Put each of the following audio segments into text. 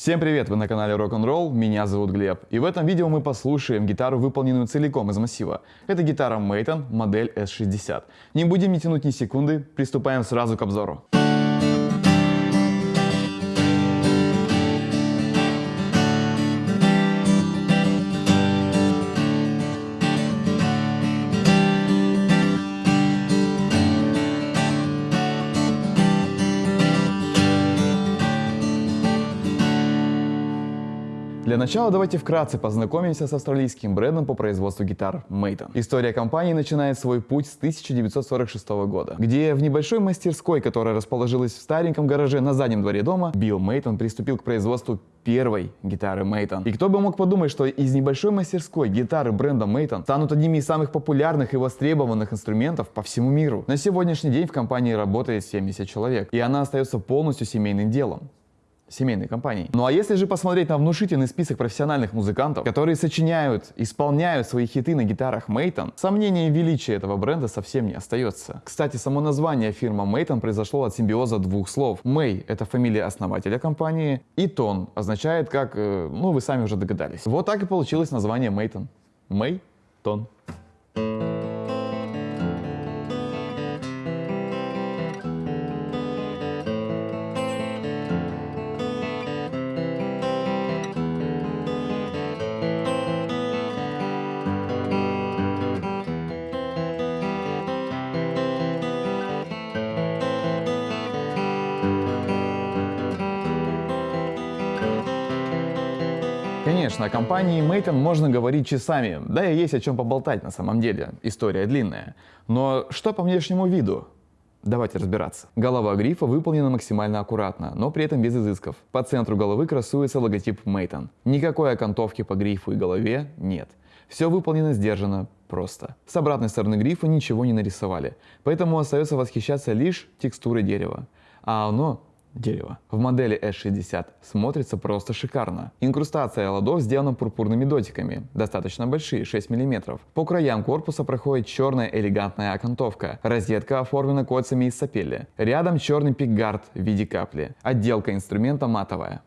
Всем привет, вы на канале Rock'n'Roll, меня зовут Глеб. И в этом видео мы послушаем гитару, выполненную целиком из массива. Это гитара Мейтон, модель S60. Не будем не тянуть ни секунды, приступаем сразу к обзору. Для начала давайте вкратце познакомимся с австралийским брендом по производству гитар Meiton. История компании начинает свой путь с 1946 года, где в небольшой мастерской, которая расположилась в стареньком гараже на заднем дворе дома, Билл Мейтон приступил к производству первой гитары Мейтон. И кто бы мог подумать, что из небольшой мастерской гитары бренда Мейтон станут одними из самых популярных и востребованных инструментов по всему миру. На сегодняшний день в компании работает 70 человек, и она остается полностью семейным делом семейной компании. Ну а если же посмотреть на внушительный список профессиональных музыкантов, которые сочиняют, исполняют свои хиты на гитарах Мейтон, сомнения в величии этого бренда совсем не остается. Кстати, само название фирма Мейтон произошло от симбиоза двух слов. Мэй — это фамилия основателя компании, и Тон означает как, э, ну вы сами уже догадались. Вот так и получилось название Мейтон. Мэй Тон. Конечно, о компании Мейтон можно говорить часами, да и есть о чем поболтать на самом деле, история длинная. Но что по внешнему виду? Давайте разбираться. Голова грифа выполнена максимально аккуратно, но при этом без изысков. По центру головы красуется логотип Мейтон. Никакой окантовки по грифу и голове нет. Все выполнено сдержанно, просто. С обратной стороны грифа ничего не нарисовали, поэтому остается восхищаться лишь текстурой дерева. А оно дерева. В модели S60 смотрится просто шикарно. Инкрустация ладов сделана пурпурными дотиками, достаточно большие, 6 мм. По краям корпуса проходит черная элегантная окантовка. Розетка оформлена кольцами из сапели. Рядом черный пикгард в виде капли. Отделка инструмента матовая.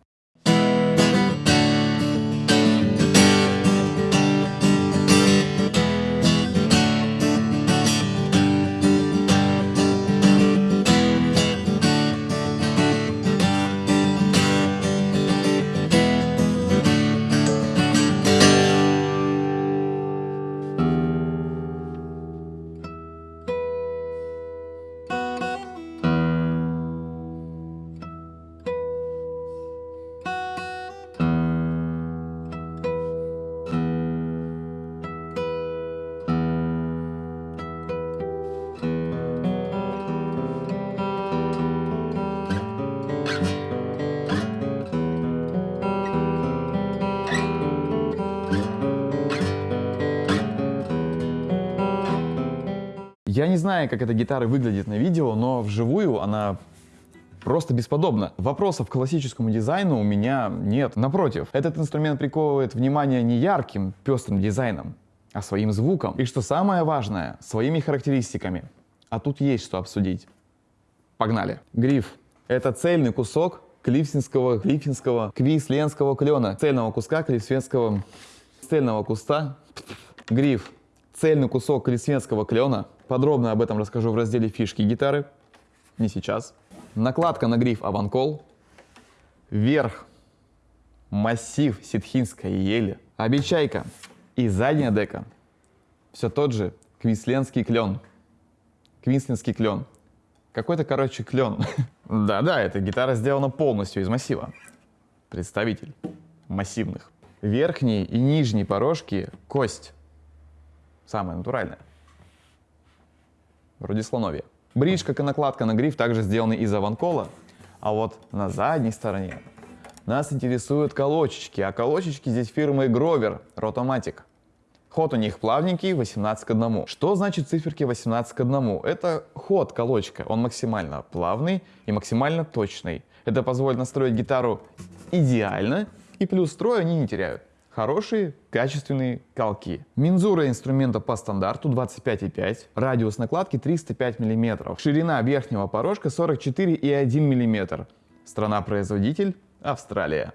Я не знаю, как эта гитара выглядит на видео, но вживую она просто бесподобна. Вопросов к классическому дизайну у меня нет. Напротив, этот инструмент приковывает внимание не ярким, пестрым дизайном, а своим звуком. И что самое важное, своими характеристиками. А тут есть что обсудить. Погнали. Гриф. Это цельный кусок клифсинского, клифсинского, квисленского клена. Цельного куска клифсленского, цельного куста. Гриф. Цельный кусок клифсленского клена Подробно об этом расскажу в разделе «Фишки гитары». Не сейчас. Накладка на гриф Аванкол. Верх. Массив ситхинской ели. Обечайка. И задняя дека. Все тот же квинсленский клен. Квинсленский клен. Какой-то, короче, клен. Да-да, эта гитара сделана полностью из массива. Представитель массивных. Верхние и нижние порожки — кость. Самая натуральная вроде слоновья. И накладка на гриф, также сделаны из аванкола, а вот на задней стороне нас интересуют колочечки, а колочечки здесь фирмы Grover Rotomatic. Ход у них плавненький, 18 к 1. Что значит циферки 18 к 1? Это ход колочка, он максимально плавный и максимально точный. Это позволит настроить гитару идеально, и плюс строй они не теряют хорошие, качественные колки. Мензура инструмента по стандарту 25,5, радиус накладки 305 мм, ширина верхнего порожка 44,1 мм. Страна-производитель Австралия.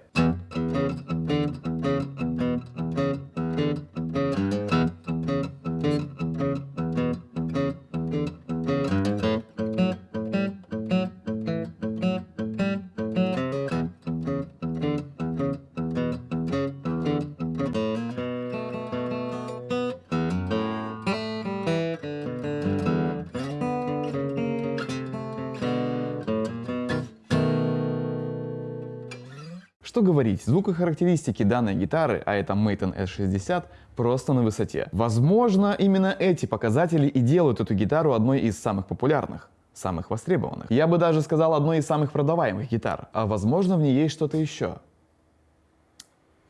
Что говорить, звукохарактеристики данной гитары, а это Maton S60, просто на высоте. Возможно, именно эти показатели и делают эту гитару одной из самых популярных самых востребованных. Я бы даже сказал одной из самых продаваемых гитар. А возможно в ней есть что-то еще.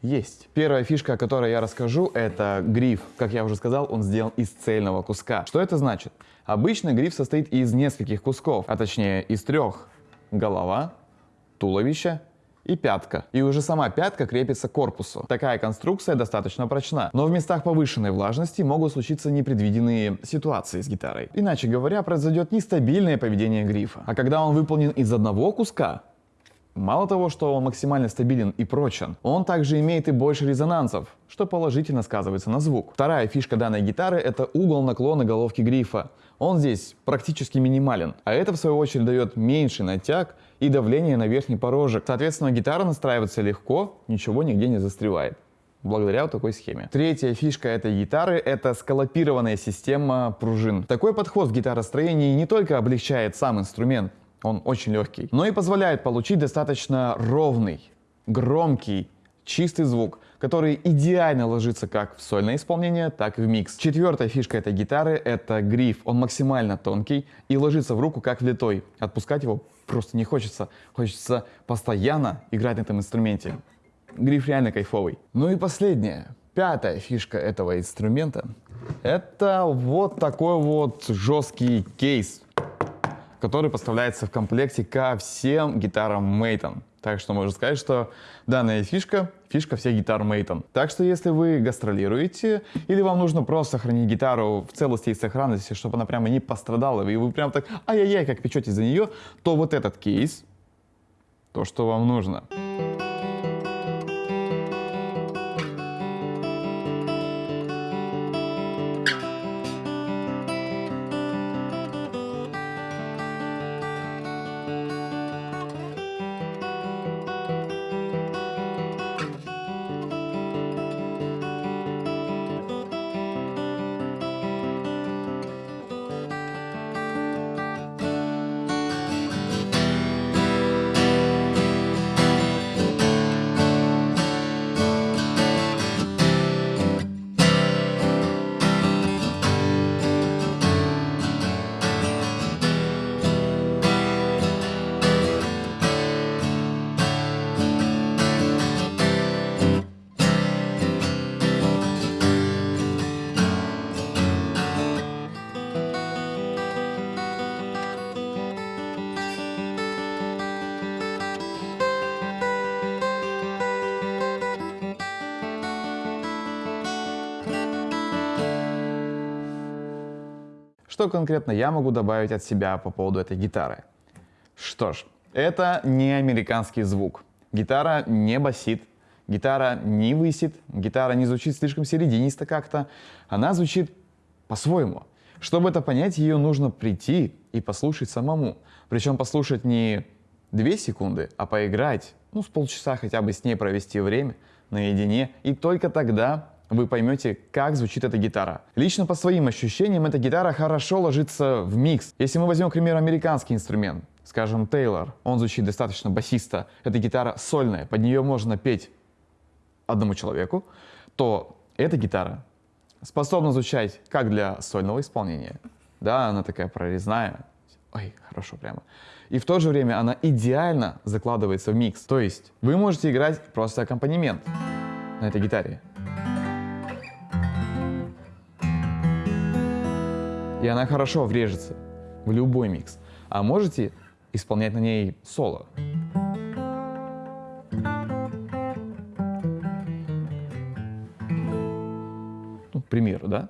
Есть. Первая фишка, о которой я расскажу, это гриф. Как я уже сказал, он сделан из цельного куска. Что это значит? Обычно гриф состоит из нескольких кусков, а точнее из трех. Голова, туловище и пятка. И уже сама пятка крепится к корпусу. Такая конструкция достаточно прочна. Но в местах повышенной влажности могут случиться непредвиденные ситуации с гитарой. Иначе говоря, произойдет нестабильное поведение грифа. А когда он выполнен из одного куска, Мало того, что он максимально стабилен и прочен, он также имеет и больше резонансов, что положительно сказывается на звук. Вторая фишка данной гитары — это угол наклона головки грифа. Он здесь практически минимален, а это в свою очередь дает меньший натяг и давление на верхний порожек. Соответственно, гитара настраивается легко, ничего нигде не застревает благодаря вот такой схеме. Третья фишка этой гитары — это скалопированная система пружин. Такой подход в гитаростроении не только облегчает сам инструмент, он очень легкий, но и позволяет получить достаточно ровный, громкий, чистый звук, который идеально ложится как в сольное исполнение, так и в микс. Четвертая фишка этой гитары — это гриф. Он максимально тонкий и ложится в руку как влитой. Отпускать его просто не хочется. Хочется постоянно играть на этом инструменте. Гриф реально кайфовый. Ну и последняя, пятая фишка этого инструмента — это вот такой вот жесткий кейс который поставляется в комплекте ко всем гитарам Maton. Так что можно сказать, что данная фишка — фишка всех гитар Maton. Так что если вы гастролируете, или вам нужно просто сохранить гитару в целости и сохранности, чтобы она прямо не пострадала, и вы прям так ай-яй-яй, как печете за нее, то вот этот кейс — то, что вам нужно. Что конкретно я могу добавить от себя по поводу этой гитары? Что ж, это не американский звук. Гитара не басит, гитара не высит, гитара не звучит слишком серединисто как-то. Она звучит по-своему. Чтобы это понять, ее нужно прийти и послушать самому. Причем послушать не две секунды, а поиграть, ну, с полчаса хотя бы с ней провести время наедине. И только тогда вы поймете, как звучит эта гитара. Лично по своим ощущениям, эта гитара хорошо ложится в микс. Если мы возьмем, к примеру, американский инструмент, скажем, Тейлор, он звучит достаточно басиста, эта гитара сольная, под нее можно петь одному человеку, то эта гитара способна звучать как для сольного исполнения, да, она такая прорезная, ой, хорошо прямо, и в то же время она идеально закладывается в микс, то есть вы можете играть просто аккомпанемент на этой гитаре, и она хорошо врежется в любой микс. А можете исполнять на ней соло. Ну, к примеру, да?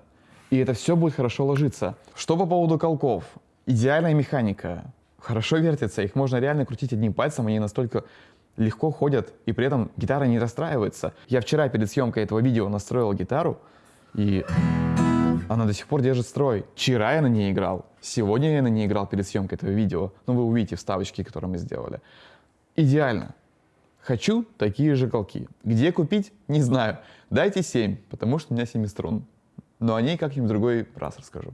И это все будет хорошо ложиться. Что по поводу колков? Идеальная механика. Хорошо вертятся, их можно реально крутить одним пальцем, они настолько легко ходят, и при этом гитара не расстраивается. Я вчера перед съемкой этого видео настроил гитару, и она до сих пор держит строй. Вчера я на ней играл, сегодня я на ней играл перед съемкой этого видео. Ну, вы увидите вставочки, которые мы сделали. Идеально. Хочу такие же колки. Где купить? Не знаю. Дайте 7, потому что у меня 7 струн. Но о ней как-нибудь другой раз расскажу.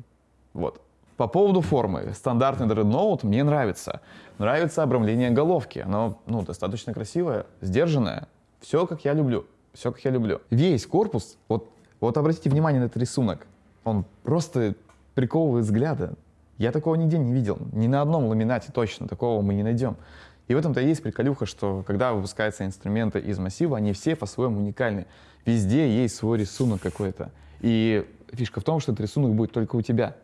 Вот. По поводу формы. Стандартный Dreadnought мне нравится. Нравится обрамление головки. Оно ну, достаточно красивое, сдержанное. Все, как я люблю. Все, как я люблю. Весь корпус, вот, вот обратите внимание на этот рисунок. Он просто приковывает взгляды. Я такого нигде не видел. Ни на одном ламинате точно такого мы не найдем. И в этом-то есть приколюха, что когда выпускаются инструменты из массива, они все по-своему уникальны. Везде есть свой рисунок какой-то. И фишка в том, что этот рисунок будет только у тебя.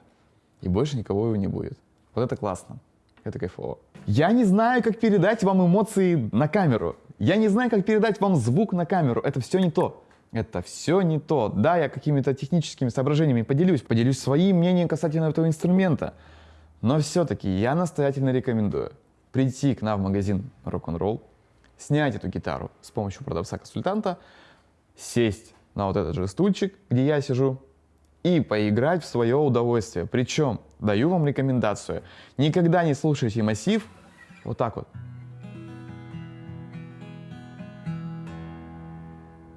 И больше никого его не будет. Вот это классно. Это кайфово. Я не знаю, как передать вам эмоции на камеру. Я не знаю, как передать вам звук на камеру. Это все не то. Это все не то. Да, я какими-то техническими соображениями поделюсь. Поделюсь своим мнением касательно этого инструмента. Но все-таки я настоятельно рекомендую прийти к нам в магазин Rock'n'Roll, снять эту гитару с помощью продавца-консультанта, сесть на вот этот же стульчик, где я сижу, и поиграть в свое удовольствие. Причем, даю вам рекомендацию, никогда не слушайте массив вот так вот.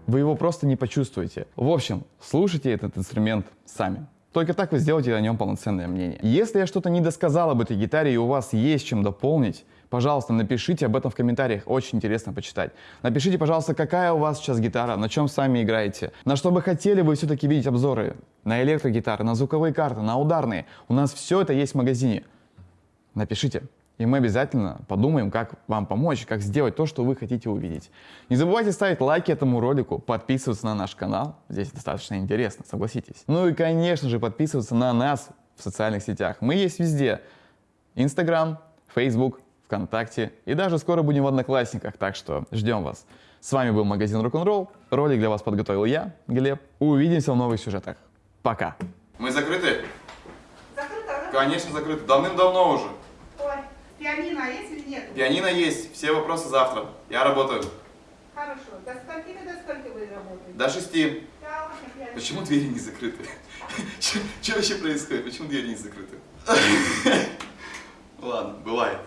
Вы его просто не почувствуете. В общем, слушайте этот инструмент сами. Только так вы сделаете о нем полноценное мнение. Если я что-то не досказал об этой гитаре и у вас есть чем дополнить, пожалуйста, напишите об этом в комментариях, очень интересно почитать. Напишите, пожалуйста, какая у вас сейчас гитара, на чем сами играете, на что бы хотели вы все-таки видеть обзоры, на электрогитары, на звуковые карты, на ударные. У нас все это есть в магазине. Напишите. И мы обязательно подумаем, как вам помочь, как сделать то, что вы хотите увидеть. Не забывайте ставить лайки этому ролику, подписываться на наш канал. Здесь достаточно интересно, согласитесь. Ну и, конечно же, подписываться на нас в социальных сетях. Мы есть везде. Инстаграм, Фейсбук, ВКонтакте и даже скоро будем в Одноклассниках, так что ждем вас. С вами был магазин Рок-н-ролл. Ролик для вас подготовил я, Глеб. Увидимся в новых сюжетах. Пока. Мы закрыты? Закрыто, да? Конечно, закрыты. Давным-давно уже. Пианино есть или нет? Пианино есть, все вопросы завтра. Я работаю. Хорошо. До скольки до скольки вы работаете? До шести. Да. Почему двери не закрыты? Что вообще происходит? Почему двери не закрыты? Ладно, бывает.